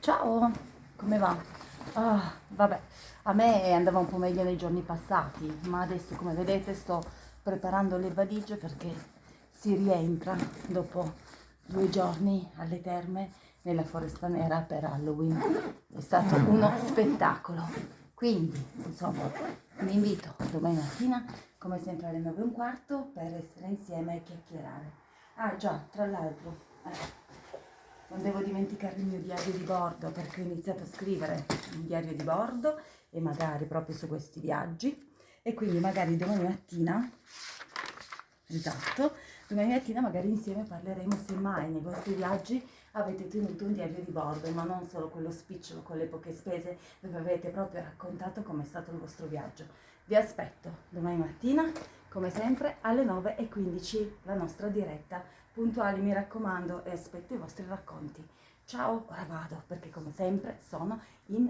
Ciao, come va? Ah, vabbè, a me andava un po' meglio nei giorni passati, ma adesso come vedete sto preparando le valigie perché si rientra dopo due giorni alle terme nella foresta nera per Halloween. È stato uno spettacolo. Quindi, insomma, vi invito domani mattina, come sempre alle 9 e un quarto, per essere insieme e chiacchierare. Ah già, tra l'altro, eh, non devo dimenticare il mio diario di bordo perché ho iniziato a scrivere un diario di bordo e magari proprio su questi viaggi. E quindi magari domani mattina esatto domani mattina magari insieme parleremo se mai nei vostri viaggi avete tenuto un diario di bordo ma non solo quello spicciolo con le poche spese dove avete proprio raccontato com'è stato il vostro viaggio. Vi aspetto domani mattina come sempre alle 9.15 la nostra diretta puntuali mi raccomando e aspetto i vostri racconti. Ciao, ora vado perché come sempre sono in.